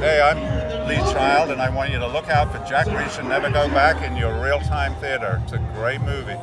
Hey, I'm Lee Child, and I want you to look out for Jack Reacher Never Go Back in your real-time theater. It's a great movie.